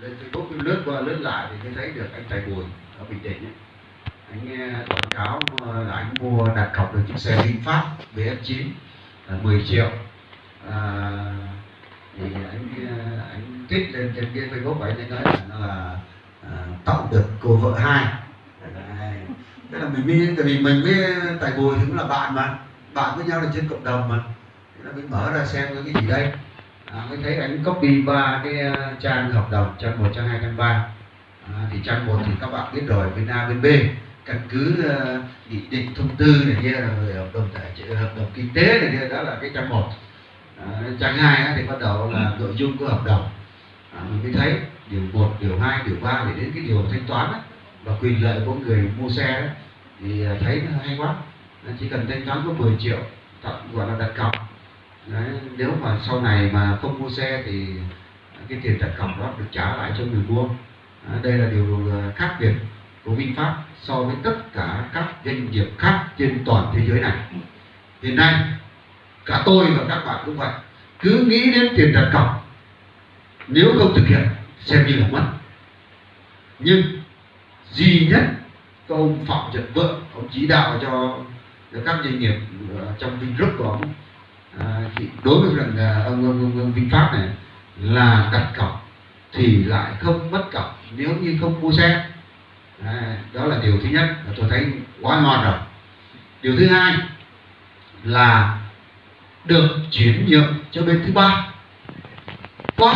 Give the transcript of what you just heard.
lên Facebook lướt qua lướt lại thì mới thấy được anh Tài buồn ở Bình Định ấy. anh nghe quảng cáo ờ, là anh mua đặt cọc được chiếc xe VinFast VF9 là 10 triệu. À, thì anh anh thích lên trên cái Facebook của anh ấy nói là nó là à, tậu được cô vợ hai. Tức là mình mới tại vì mình với Tài Bùi thì cũng là bạn mà bạn với nhau là trên cộng đồng mà. Thế là mình mở ra xem cái gì đây à, mới thấy anh copy ba cái ờ, trang hợp đồng trang một trang hai trang ba. À, thì trang một thì các bạn biết rồi bên A bên B. Căn cứ nghị nghị định thông tư này kia rồi hợp đồng tài trợ hợp đồng kinh tế này kia đó là cái trang một. À, trang hai thì bắt đầu là nội dung của hợp đồng. À, mình mới thấy điều 1, điều 2, điều 3 để đến cái điều thanh toán ấy, và quyền lợi của người mua xe ấy, thì ờ, thấy nó hay quá. Nó chỉ cần thanh toán có 10 triệu tặng gọi là đặt cọc. Đấy, nếu mà sau này mà không mua xe thì cái tiền đặt cọc đó được trả lại cho người mua. À, đây là điều à, khác biệt của VinFast so với tất cả các doanh nghiệp khác trên toàn thế giới này. Hiện nay cả tôi và các bạn cũng vậy. Cứ nghĩ đến tiền đặt cọc nếu không thực hiện xem như là mất. Nhưng duy nhất ông phạm nhật vượng ông chỉ đạo cho, cho các doanh nghiệp à, trong Vingroup của ông à, thì đối với rằng ông, ông, ông, ông VinFast này là đặt cọc thì lại không mất cọc nếu như không mua xe. À, đó là điều thứ nhất là tôi thấy quá ngon rồi. Điều thứ hai là được chuyển nhượng cho bên thứ ba. Quá